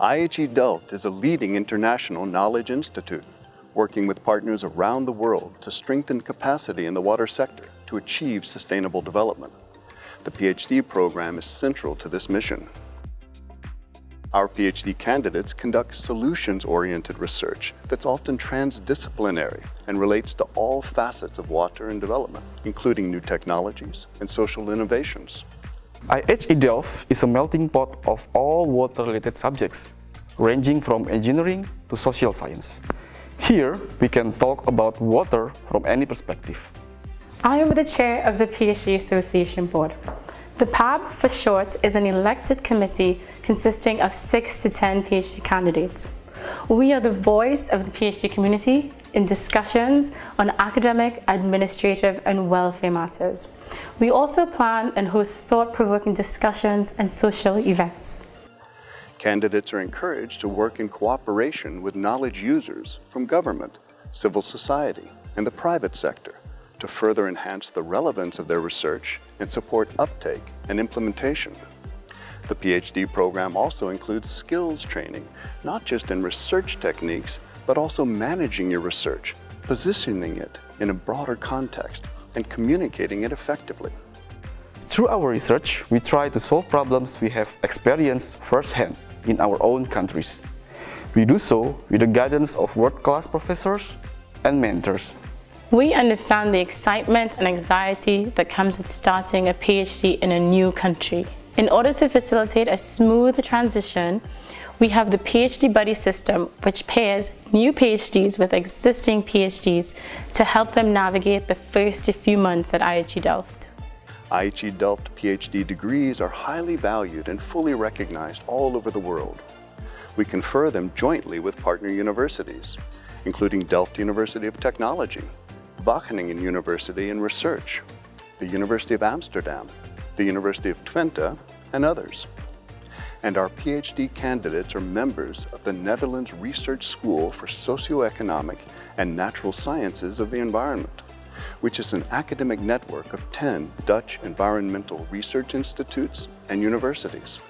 IHE Delft is a leading international knowledge institute, working with partners around the world to strengthen capacity in the water sector to achieve sustainable development. The PhD program is central to this mission. Our PhD candidates conduct solutions-oriented research that's often transdisciplinary and relates to all facets of water and development, including new technologies and social innovations. IHE Delft is a melting pot of all water-related subjects, ranging from engineering to social science. Here, we can talk about water from any perspective. I am the chair of the PhD Association Board. The PAB, for short, is an elected committee consisting of 6 to 10 PhD candidates. We are the voice of the PhD community in discussions on academic, administrative and welfare matters. We also plan and host thought-provoking discussions and social events. Candidates are encouraged to work in cooperation with knowledge users from government, civil society, and the private sector to further enhance the relevance of their research and support uptake and implementation. The PhD program also includes skills training, not just in research techniques, but also managing your research, positioning it in a broader context, and communicating it effectively. Through our research, we try to solve problems we have experienced firsthand in our own countries. We do so with the guidance of world-class professors and mentors. We understand the excitement and anxiety that comes with starting a PhD in a new country. In order to facilitate a smooth transition, we have the PhD Buddy system, which pairs new PhDs with existing PhDs to help them navigate the first few months at IHE Delft. IHE Delft PhD degrees are highly valued and fully recognized all over the world. We confer them jointly with partner universities, including Delft University of Technology, Wageningen University in Research, the University of Amsterdam, the University of Twente, and others. And our PhD candidates are members of the Netherlands Research School for Socioeconomic and Natural Sciences of the Environment, which is an academic network of 10 Dutch environmental research institutes and universities.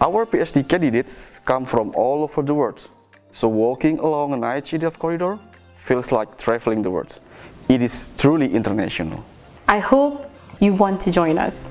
Our PhD candidates come from all over the world, so walking along an IHE Delft corridor feels like traveling the world. It is truly international. I hope you want to join us.